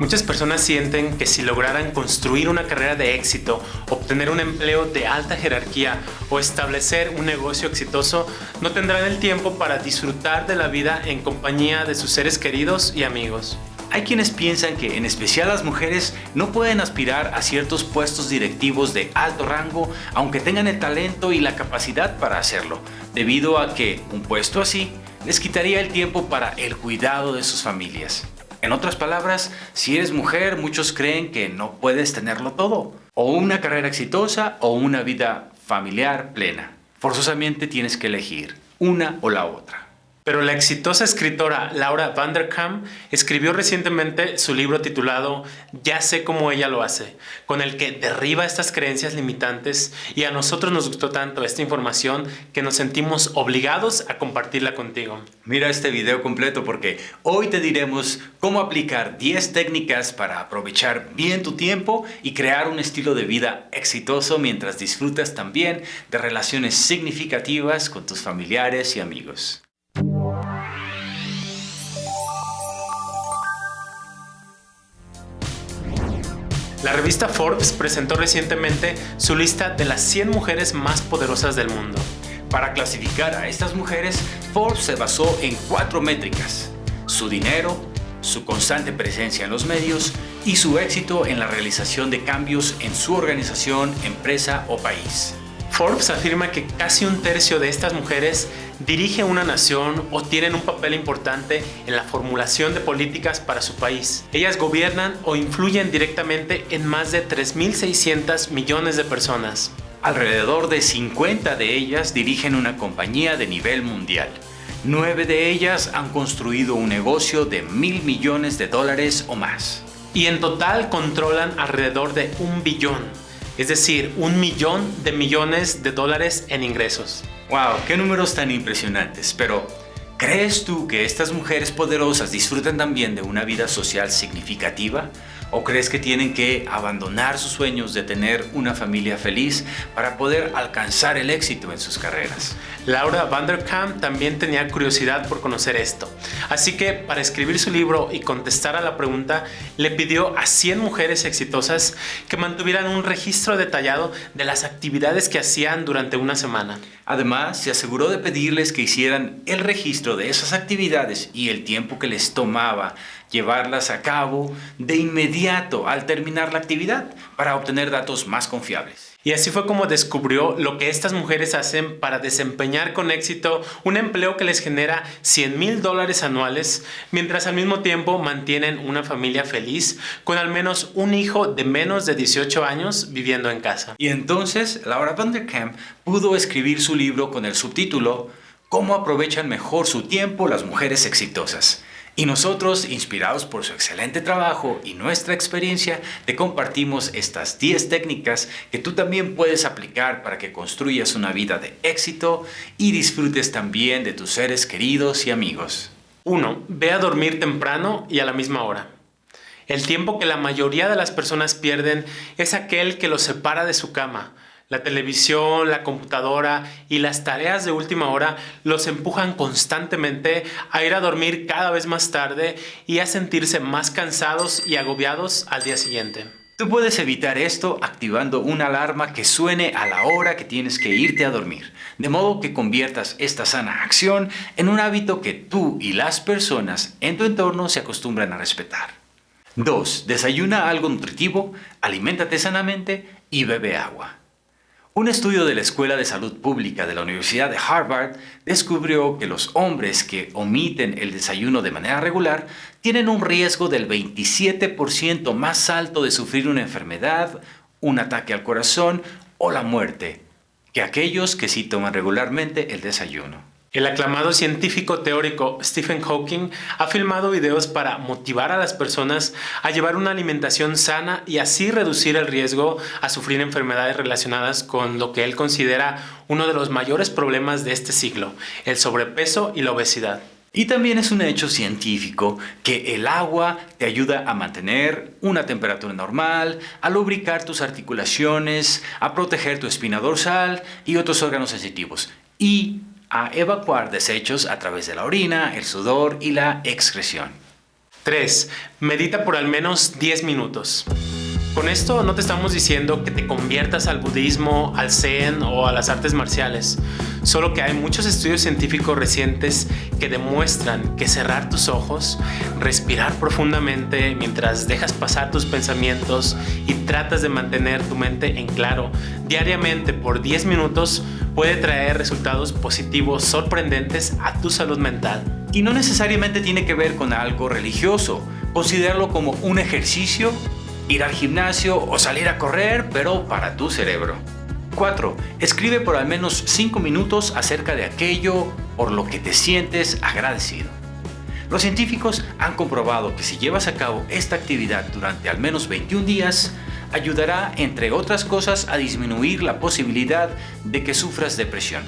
Muchas personas sienten que si lograran construir una carrera de éxito, obtener un empleo de alta jerarquía o establecer un negocio exitoso, no tendrán el tiempo para disfrutar de la vida en compañía de sus seres queridos y amigos. Hay quienes piensan que, en especial las mujeres, no pueden aspirar a ciertos puestos directivos de alto rango aunque tengan el talento y la capacidad para hacerlo, debido a que un puesto así les quitaría el tiempo para el cuidado de sus familias. En otras palabras, si eres mujer, muchos creen que no puedes tenerlo todo. O una carrera exitosa o una vida familiar plena. Forzosamente tienes que elegir una o la otra. Pero la exitosa escritora Laura Vanderkam escribió recientemente su libro titulado Ya sé cómo ella lo hace, con el que derriba estas creencias limitantes y a nosotros nos gustó tanto esta información que nos sentimos obligados a compartirla contigo. Mira este video completo porque hoy te diremos cómo aplicar 10 técnicas para aprovechar bien tu tiempo y crear un estilo de vida exitoso mientras disfrutas también de relaciones significativas con tus familiares y amigos. La revista Forbes presentó recientemente su lista de las 100 mujeres más poderosas del mundo. Para clasificar a estas mujeres, Forbes se basó en cuatro métricas. Su dinero, su constante presencia en los medios y su éxito en la realización de cambios en su organización, empresa o país. Forbes afirma que casi un tercio de estas mujeres dirige una nación o tienen un papel importante en la formulación de políticas para su país. Ellas gobiernan o influyen directamente en más de 3.600 millones de personas. Alrededor de 50 de ellas dirigen una compañía de nivel mundial. Nueve de ellas han construido un negocio de mil millones de dólares o más. Y en total controlan alrededor de un billón es decir, un millón de millones de dólares en ingresos. ¡Wow! ¡Qué números tan impresionantes! Pero, ¿crees tú que estas mujeres poderosas disfrutan también de una vida social significativa? ¿O crees que tienen que abandonar sus sueños de tener una familia feliz para poder alcanzar el éxito en sus carreras? Laura Vanderkamp también tenía curiosidad por conocer esto. Así que para escribir su libro y contestar a la pregunta, le pidió a 100 mujeres exitosas que mantuvieran un registro detallado de las actividades que hacían durante una semana. Además, se aseguró de pedirles que hicieran el registro de esas actividades y el tiempo que les tomaba llevarlas a cabo de inmediato al terminar la actividad para obtener datos más confiables. Y así fue como descubrió lo que estas mujeres hacen para desempeñar con éxito un empleo que les genera 100 mil dólares anuales, mientras al mismo tiempo mantienen una familia feliz con al menos un hijo de menos de 18 años viviendo en casa. Y entonces Laura Vanderkamp pudo escribir su libro con el subtítulo ¿Cómo aprovechan mejor su tiempo las mujeres exitosas? Y nosotros, inspirados por su excelente trabajo y nuestra experiencia, te compartimos estas 10 técnicas que tú también puedes aplicar para que construyas una vida de éxito y disfrutes también de tus seres queridos y amigos. 1. Ve a dormir temprano y a la misma hora. El tiempo que la mayoría de las personas pierden es aquel que los separa de su cama, la televisión, la computadora y las tareas de última hora los empujan constantemente a ir a dormir cada vez más tarde y a sentirse más cansados y agobiados al día siguiente. Tú puedes evitar esto activando una alarma que suene a la hora que tienes que irte a dormir, de modo que conviertas esta sana acción en un hábito que tú y las personas en tu entorno se acostumbran a respetar. 2. Desayuna algo nutritivo, aliméntate sanamente y bebe agua. Un estudio de la Escuela de Salud Pública de la Universidad de Harvard descubrió que los hombres que omiten el desayuno de manera regular tienen un riesgo del 27% más alto de sufrir una enfermedad, un ataque al corazón o la muerte que aquellos que sí toman regularmente el desayuno. El aclamado científico teórico Stephen Hawking ha filmado videos para motivar a las personas a llevar una alimentación sana y así reducir el riesgo a sufrir enfermedades relacionadas con lo que él considera uno de los mayores problemas de este siglo, el sobrepeso y la obesidad. Y también es un hecho científico que el agua te ayuda a mantener una temperatura normal, a lubricar tus articulaciones, a proteger tu espina dorsal y otros órganos sensitivos. Y a evacuar desechos a través de la orina, el sudor y la excreción. 3. Medita por al menos 10 minutos. Con esto no te estamos diciendo que te conviertas al budismo, al zen o a las artes marciales, solo que hay muchos estudios científicos recientes que demuestran que cerrar tus ojos, respirar profundamente mientras dejas pasar tus pensamientos y tratas de mantener tu mente en claro diariamente por 10 minutos puede traer resultados positivos sorprendentes a tu salud mental. Y no necesariamente tiene que ver con algo religioso, considéralo como un ejercicio ir al gimnasio o salir a correr, pero para tu cerebro. 4. Escribe por al menos 5 minutos acerca de aquello por lo que te sientes agradecido. Los científicos han comprobado que si llevas a cabo esta actividad durante al menos 21 días, ayudará, entre otras cosas, a disminuir la posibilidad de que sufras depresión.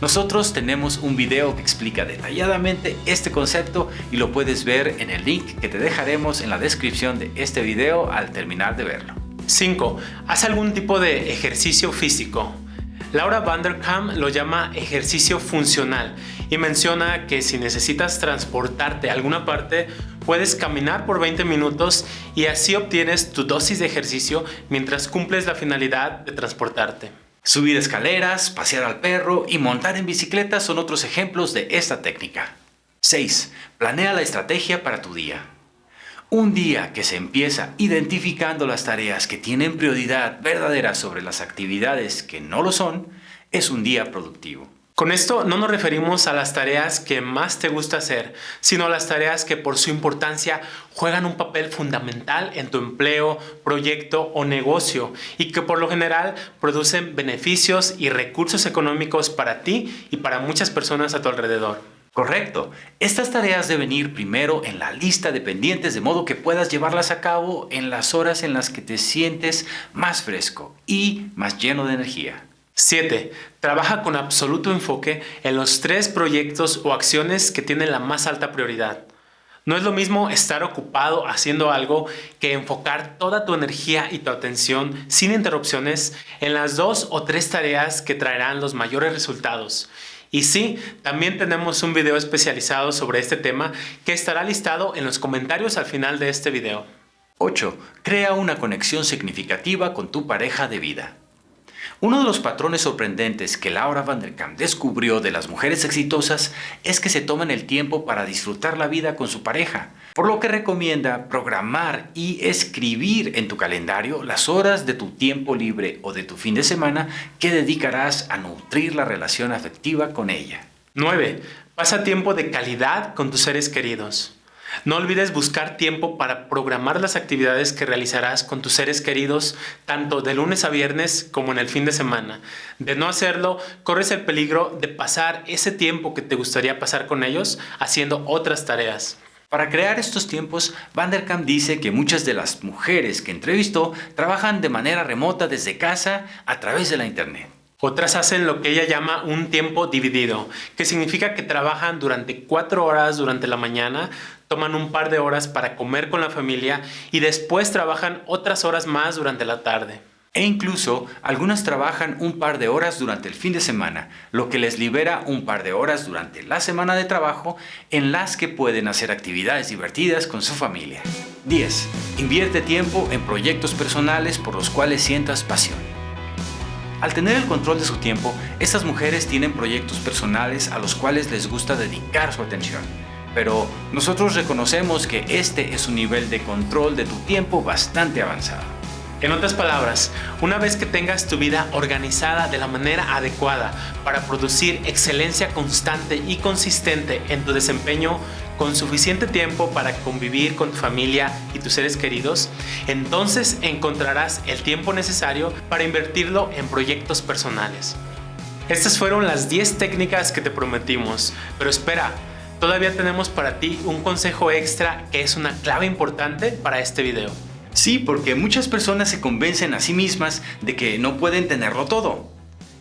Nosotros tenemos un video que explica detalladamente este concepto y lo puedes ver en el link que te dejaremos en la descripción de este video al terminar de verlo. 5. Haz algún tipo de ejercicio físico. Laura Vanderkam lo llama ejercicio funcional y menciona que si necesitas transportarte a alguna parte, puedes caminar por 20 minutos y así obtienes tu dosis de ejercicio mientras cumples la finalidad de transportarte. Subir escaleras, pasear al perro y montar en bicicleta son otros ejemplos de esta técnica. 6. Planea la estrategia para tu día. Un día que se empieza identificando las tareas que tienen prioridad verdadera sobre las actividades que no lo son, es un día productivo. Con esto no nos referimos a las tareas que más te gusta hacer, sino a las tareas que por su importancia juegan un papel fundamental en tu empleo, proyecto o negocio y que por lo general producen beneficios y recursos económicos para ti y para muchas personas a tu alrededor. Correcto. Estas tareas deben ir primero en la lista de pendientes de modo que puedas llevarlas a cabo en las horas en las que te sientes más fresco y más lleno de energía. 7. Trabaja con absoluto enfoque en los tres proyectos o acciones que tienen la más alta prioridad. No es lo mismo estar ocupado haciendo algo que enfocar toda tu energía y tu atención sin interrupciones en las dos o tres tareas que traerán los mayores resultados. Y sí, también tenemos un video especializado sobre este tema que estará listado en los comentarios al final de este video. 8. Crea una conexión significativa con tu pareja de vida. Uno de los patrones sorprendentes que Laura Vanderkam descubrió de las mujeres exitosas es que se toman el tiempo para disfrutar la vida con su pareja, por lo que recomienda programar y escribir en tu calendario las horas de tu tiempo libre o de tu fin de semana que dedicarás a nutrir la relación afectiva con ella. 9. Pasa tiempo de calidad con tus seres queridos. No olvides buscar tiempo para programar las actividades que realizarás con tus seres queridos tanto de lunes a viernes como en el fin de semana. De no hacerlo, corres el peligro de pasar ese tiempo que te gustaría pasar con ellos haciendo otras tareas. Para crear estos tiempos, Vanderkamp dice que muchas de las mujeres que entrevistó trabajan de manera remota desde casa a través de la internet. Otras hacen lo que ella llama un tiempo dividido, que significa que trabajan durante cuatro horas durante la mañana, toman un par de horas para comer con la familia y después trabajan otras horas más durante la tarde. E incluso algunas trabajan un par de horas durante el fin de semana, lo que les libera un par de horas durante la semana de trabajo en las que pueden hacer actividades divertidas con su familia. 10. Invierte tiempo en proyectos personales por los cuales sientas pasión. Al tener el control de su tiempo, estas mujeres tienen proyectos personales a los cuales les gusta dedicar su atención pero nosotros reconocemos que este es un nivel de control de tu tiempo bastante avanzado. En otras palabras, una vez que tengas tu vida organizada de la manera adecuada para producir excelencia constante y consistente en tu desempeño con suficiente tiempo para convivir con tu familia y tus seres queridos, entonces encontrarás el tiempo necesario para invertirlo en proyectos personales. Estas fueron las 10 técnicas que te prometimos, pero espera, todavía tenemos para ti un consejo extra que es una clave importante para este video. Sí, porque muchas personas se convencen a sí mismas de que no pueden tenerlo todo.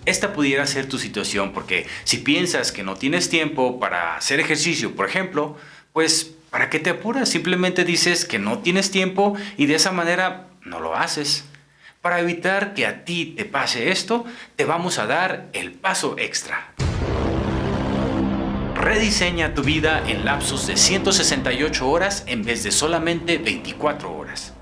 Esta pudiera ser tu situación porque si piensas que no tienes tiempo para hacer ejercicio, por ejemplo, pues ¿para qué te apuras? Simplemente dices que no tienes tiempo y de esa manera no lo haces. Para evitar que a ti te pase esto, te vamos a dar el paso extra Rediseña tu vida en lapsos de 168 horas en vez de solamente 24 horas.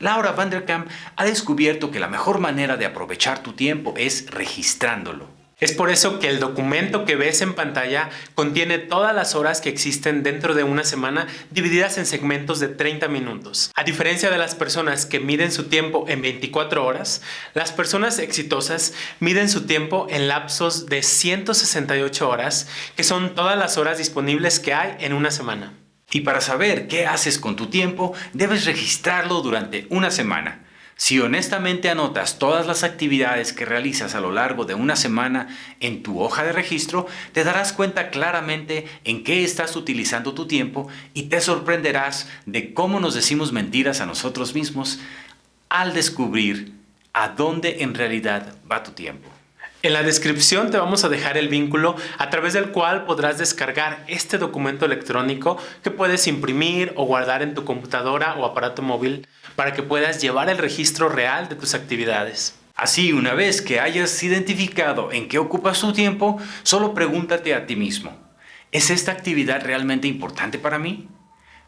Laura Vanderkamp ha descubierto que la mejor manera de aprovechar tu tiempo es registrándolo. Es por eso que el documento que ves en pantalla contiene todas las horas que existen dentro de una semana divididas en segmentos de 30 minutos. A diferencia de las personas que miden su tiempo en 24 horas, las personas exitosas miden su tiempo en lapsos de 168 horas, que son todas las horas disponibles que hay en una semana. Y para saber qué haces con tu tiempo, debes registrarlo durante una semana. Si honestamente anotas todas las actividades que realizas a lo largo de una semana en tu hoja de registro, te darás cuenta claramente en qué estás utilizando tu tiempo y te sorprenderás de cómo nos decimos mentiras a nosotros mismos al descubrir a dónde en realidad va tu tiempo. En la descripción te vamos a dejar el vínculo a través del cual podrás descargar este documento electrónico que puedes imprimir o guardar en tu computadora o aparato móvil para que puedas llevar el registro real de tus actividades. Así, una vez que hayas identificado en qué ocupas tu tiempo, solo pregúntate a ti mismo, ¿es esta actividad realmente importante para mí?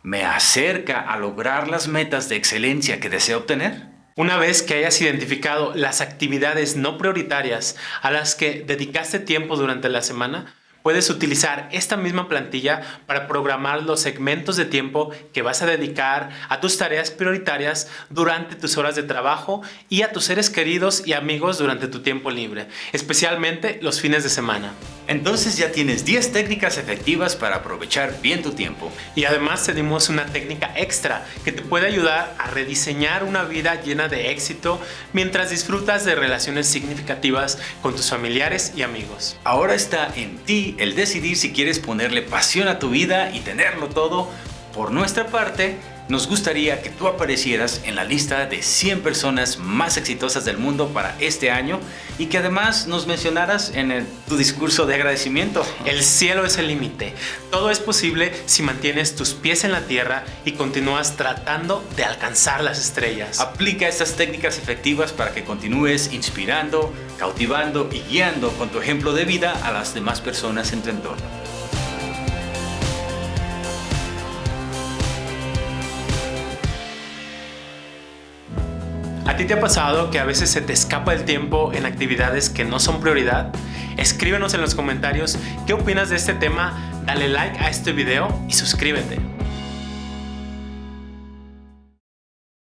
¿Me acerca a lograr las metas de excelencia que deseo obtener? Una vez que hayas identificado las actividades no prioritarias a las que dedicaste tiempo durante la semana, Puedes utilizar esta misma plantilla para programar los segmentos de tiempo que vas a dedicar a tus tareas prioritarias durante tus horas de trabajo y a tus seres queridos y amigos durante tu tiempo libre, especialmente los fines de semana. Entonces ya tienes 10 técnicas efectivas para aprovechar bien tu tiempo. Y además tenemos una técnica extra que te puede ayudar a rediseñar una vida llena de éxito mientras disfrutas de relaciones significativas con tus familiares y amigos. Ahora está en ti el decidir si quieres ponerle pasión a tu vida y tenerlo todo. Por nuestra parte, nos gustaría que tú aparecieras en la lista de 100 personas más exitosas del mundo para este año y que además nos mencionaras en tu discurso de agradecimiento. El cielo es el límite. Todo es posible si mantienes tus pies en la tierra y continúas tratando de alcanzar las estrellas. Aplica estas técnicas efectivas para que continúes inspirando, cautivando y guiando con tu ejemplo de vida a las demás personas en tu entorno. Ti te ha pasado que a veces se te escapa el tiempo en actividades que no son prioridad? Escríbenos en los comentarios qué opinas de este tema, dale like a este video y suscríbete.